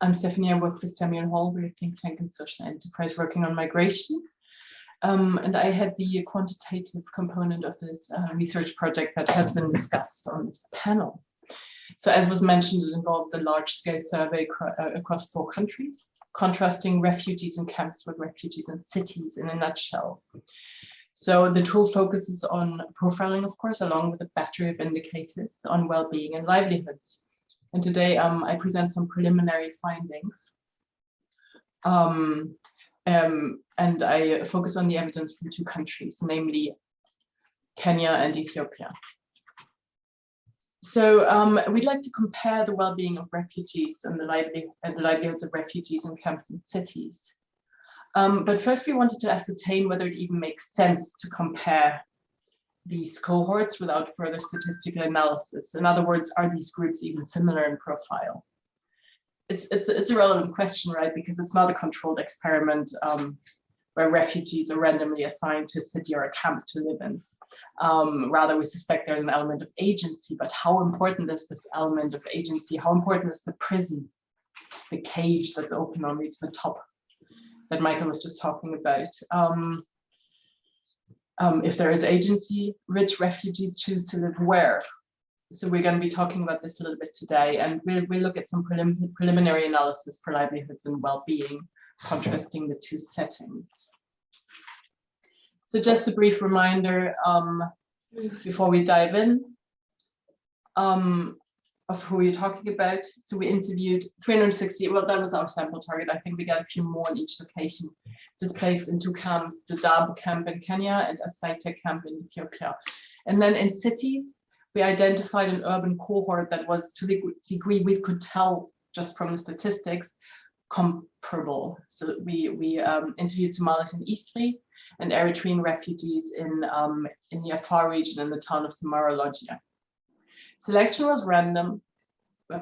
I'm Stephanie, I work with Samuel Hall, we're a think tank and social enterprise working on migration. Um, and I had the quantitative component of this uh, research project that has been discussed on this panel. So as was mentioned, it involves a large-scale survey uh, across four countries, contrasting refugees in camps with refugees in cities in a nutshell. So the tool focuses on profiling, of course, along with a battery of indicators on well-being and livelihoods. And today um, I present some preliminary findings. Um, um, and I focus on the evidence from two countries, namely Kenya and Ethiopia. So um, we'd like to compare the well-being of refugees and the, and the, livelihoods of refugees in camps and cities. Um, but first we wanted to ascertain whether it even makes sense to compare these cohorts without further statistical analysis. In other words, are these groups even similar in profile? It's, it's, it's a relevant question, right? Because it's not a controlled experiment um, where refugees are randomly assigned to a city or a camp to live in. Um, rather, we suspect there's an element of agency, but how important is this element of agency? How important is the prison, the cage that's open only to the top that Michael was just talking about? Um, um, if there is agency, rich refugees choose to live where? So we're going to be talking about this a little bit today, and we'll, we'll look at some prelim preliminary analysis for livelihoods and well-being, contrasting the two settings. So just a brief reminder um, before we dive in um, of who we're talking about. So we interviewed 360, well, that was our sample target. I think we got a few more in each location, displaced in two camps, the Dadaab camp in Kenya and Asaita camp in Ethiopia. And then in cities, we identified an urban cohort that was to the degree we could tell just from the statistics comparable. So we, we um, interviewed Somalis in Eastleigh, and Eritrean refugees in, um, in the Afar region in the town of Semera Logia. Selection was random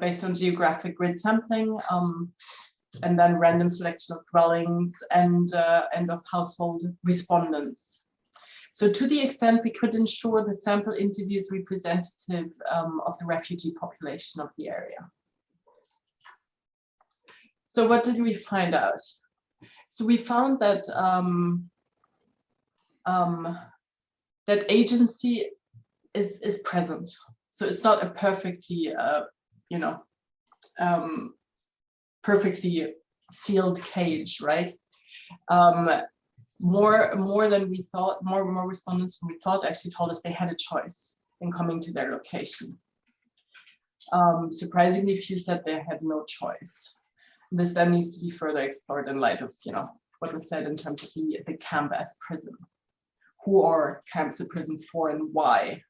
based on geographic grid sampling um, and then random selection of dwellings and, uh, and of household respondents. So to the extent we could ensure the sample interviews representative um, of the refugee population of the area. So what did we find out? So we found that um, um, that agency is is present. So it's not a perfectly, uh, you know, um, perfectly sealed cage, right? Um, more more than we thought, more more respondents than we thought actually told us they had a choice in coming to their location. Um, surprisingly few said they had no choice. This then needs to be further explored in light of, you know, what was said in terms of the, the camp as prison who are camps of prison for and why.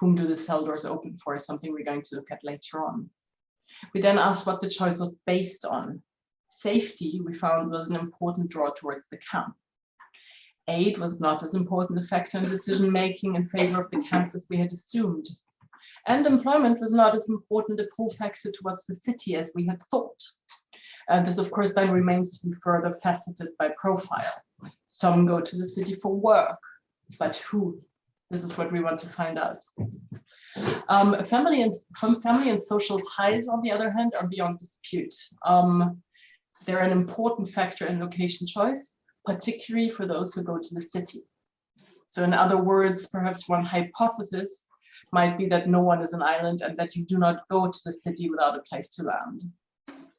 Whom do the cell doors open for is something we're going to look at later on. We then asked what the choice was based on. Safety, we found, was an important draw towards the camp. Aid was not as important a factor in decision-making in favor of the camps as we had assumed. And employment was not as important a pull factor towards the city as we had thought. And this, of course, then remains to be further faceted by profile. Some go to the city for work, but who? This is what we want to find out. Um, family and family and social ties, on the other hand, are beyond dispute. Um, they're an important factor in location choice, particularly for those who go to the city. So in other words, perhaps one hypothesis might be that no one is an island and that you do not go to the city without a place to land.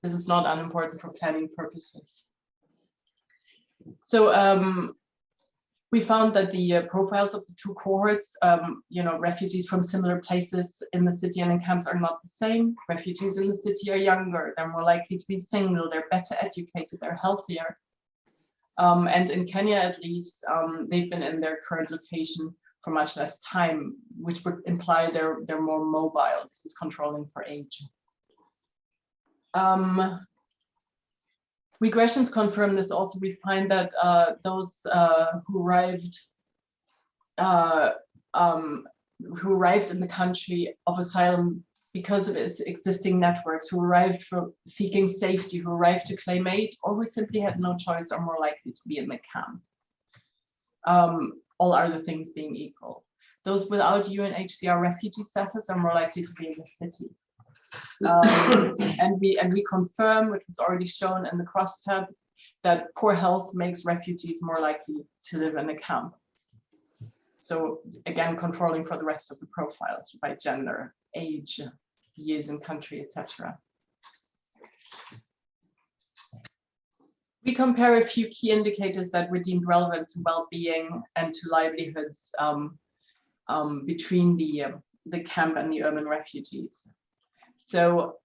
This is not unimportant for planning purposes. So um, we found that the uh, profiles of the two cohorts, um, you know, refugees from similar places in the city and in camps are not the same. Refugees in the city are younger, they're more likely to be single, they're better educated, they're healthier. Um, and in Kenya, at least, um, they've been in their current location for much less time, which would imply they're, they're more mobile. This is controlling for age. Um, regressions confirm this also. We find that uh, those uh, who arrived uh, um, who arrived in the country of asylum because of its existing networks, who arrived for seeking safety, who arrived to claim aid, or who simply had no choice are more likely to be in the camp. Um, all other things being equal. Those without UNHCR refugee status are more likely to be in the city. Um, and we and we confirm, which was already shown in the crosstab, that poor health makes refugees more likely to live in a camp. So again, controlling for the rest of the profiles by gender, age, years in country, etc. We compare a few key indicators that were deemed relevant to well-being and to livelihoods um, um, between the, uh, the camp and the urban refugees. So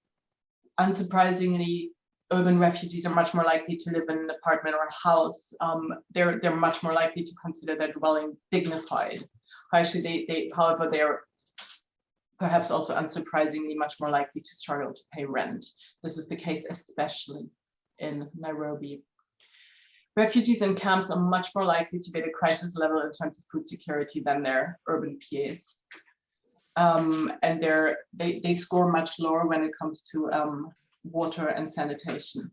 unsurprisingly, urban refugees are much more likely to live in an apartment or a house. Um, they're, they're much more likely to consider their dwelling dignified. Actually, they, they, however, they're perhaps also unsurprisingly much more likely to struggle to pay rent. This is the case especially in Nairobi. Refugees in camps are much more likely to be at a crisis level in terms of food security than their urban peers. Um, and they're, they, they score much lower when it comes to um, water and sanitation.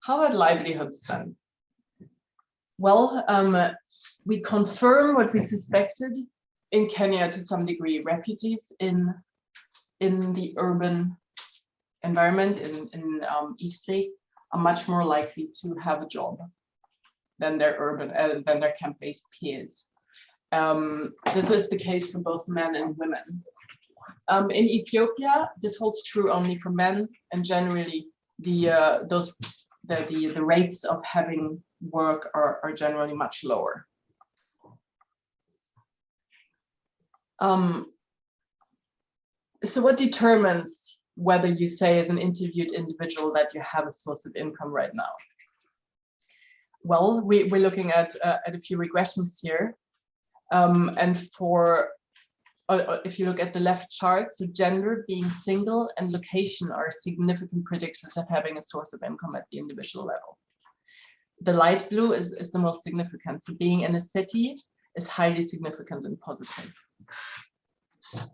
How about livelihoods then? Well, um, we confirm what we suspected in Kenya to some degree, refugees in, in the urban environment in, in um, Eastleigh are much more likely to have a job than their urban, uh, than their camp-based peers. Um, this is the case for both men and women. Um, in Ethiopia, this holds true only for men, and generally the uh, those the, the the rates of having work are, are generally much lower. Um, so what determines whether you say as an interviewed individual that you have a source of income right now? Well, we, we're looking at, uh, at a few regressions here. Um, and for uh, uh, if you look at the left chart, so gender, being single, and location are significant predictors of having a source of income at the individual level. The light blue is, is the most significant. So being in a city is highly significant and positive.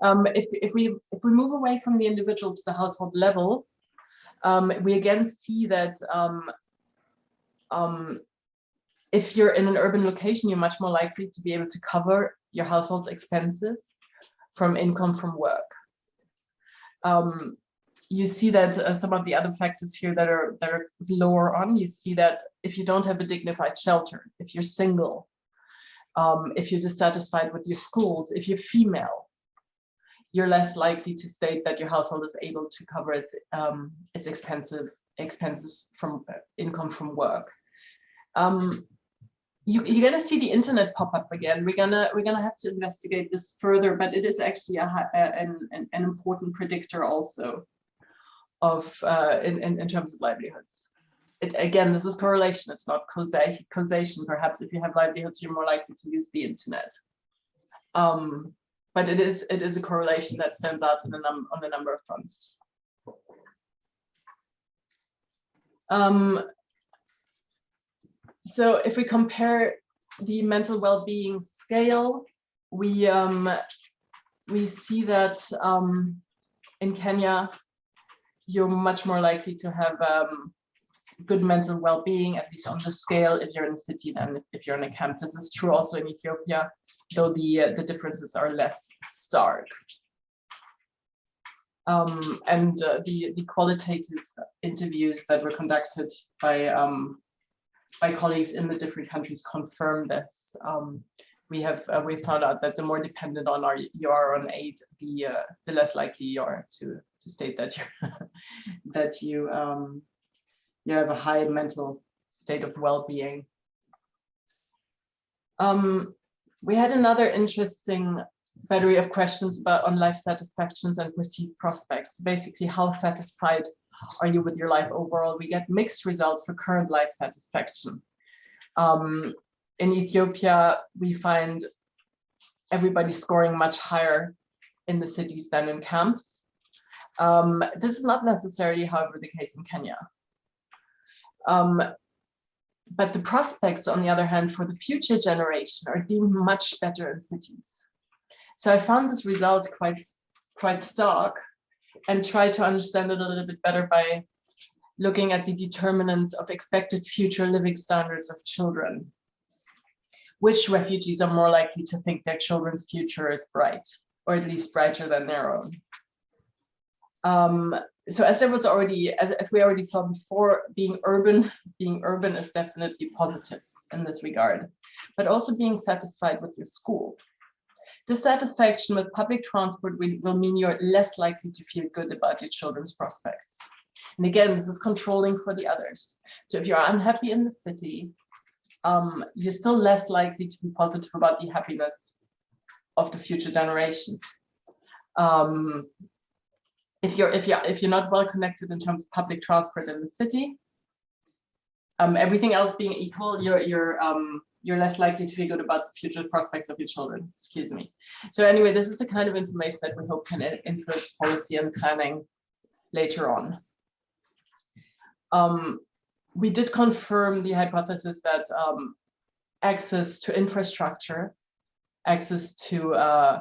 Um, if, if, we, if we move away from the individual to the household level, um, we again see that um, um if you're in an urban location, you're much more likely to be able to cover your household's expenses from income from work. Um, you see that uh, some of the other factors here that are that are lower on, you see that if you don't have a dignified shelter, if you're single, um, if you're dissatisfied with your schools, if you're female, you're less likely to state that your household is able to cover its um, its expensive expenses from uh, income from work. Um, you, you're going to see the internet pop up again. We're gonna we're gonna have to investigate this further, but it is actually a, a an, an, an important predictor also of uh, in, in, in terms of livelihoods. It, again, this is correlation, it's not causation. Perhaps if you have livelihoods, you're more likely to use the internet. Um, but it is it is a correlation that stands out in a num on a number of fronts. Um, so if we compare the mental well-being scale, we um, we see that um, in Kenya, you're much more likely to have um, good mental well-being, at least on the scale, if you're in a city than if you're in a camp. This is true also in Ethiopia, though the uh, the differences are less stark. Um, and uh, the the qualitative interviews that were conducted by um, my colleagues in the different countries confirm this. Um, we have uh, we found out that the more dependent on our you are on aid, the uh, the less likely you are to to state that you that you um, you have a high mental state of well-being. Um, we had another interesting battery of questions about on life satisfactions and perceived prospects. Basically, how satisfied are you with your life overall? We get mixed results for current life satisfaction. Um, in Ethiopia, we find everybody scoring much higher in the cities than in camps. Um, this is not necessarily, however, the case in Kenya. Um, but the prospects, on the other hand, for the future generation are deemed much better in cities. So I found this result quite, quite stark and try to understand it a little bit better by looking at the determinants of expected future living standards of children. Which refugees are more likely to think their children's future is bright? or at least brighter than their own. Um, so as there was already, as, as we already saw before, being urban, being urban is definitely positive in this regard, but also being satisfied with your school. Dissatisfaction with public transport will, mean you're less likely to feel good about your children's prospects. And again, this is controlling for the others. So if you're unhappy in the city, um, you're still less likely to be positive about the happiness of the future generations. Um, if you're if you're if you're not well connected in terms of public transport in the city, um, everything else being equal, you're you're um, you're less likely to feel good about the future prospects of your children. Excuse me. So anyway, this is the kind of information that we hope can influence policy and planning later on. Um, we did confirm the hypothesis that um, access to infrastructure, access to uh,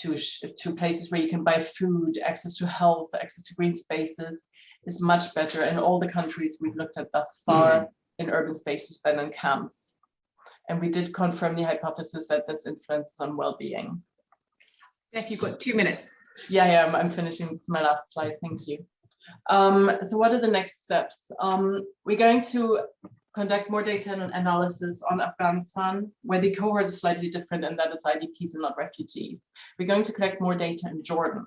to to places where you can buy food, access to health, access to green spaces is much better in all the countries we've looked at thus far mm -hmm. in urban spaces than in camps. And we did confirm the hypothesis that this influences on well-being. Steph, you've got two minutes. Yeah, yeah, I'm, I'm finishing. This is my last slide. Thank you. Um, so what are the next steps? Um, we're going to conduct more data and analysis on Afghanistan, where the cohort is slightly different in that it's IDPs and not refugees. We're going to collect more data in Jordan.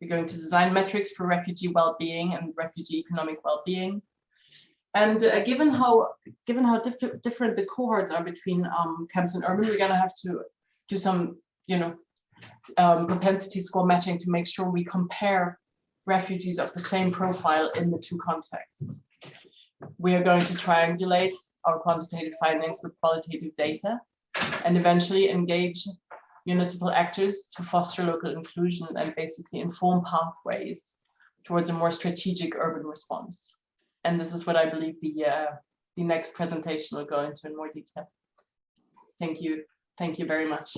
We're going to design metrics for refugee well-being and refugee economic well-being. And uh, given how given how diff different the cohorts are between um, camps and urban, we're going to have to do some, you know, um, propensity score matching to make sure we compare refugees of the same profile in the two contexts. We are going to triangulate our quantitative findings with qualitative data and eventually engage municipal actors to foster local inclusion and basically inform pathways towards a more strategic urban response. And this is what I believe the, uh, the next presentation will go into in more detail. Thank you. Thank you very much.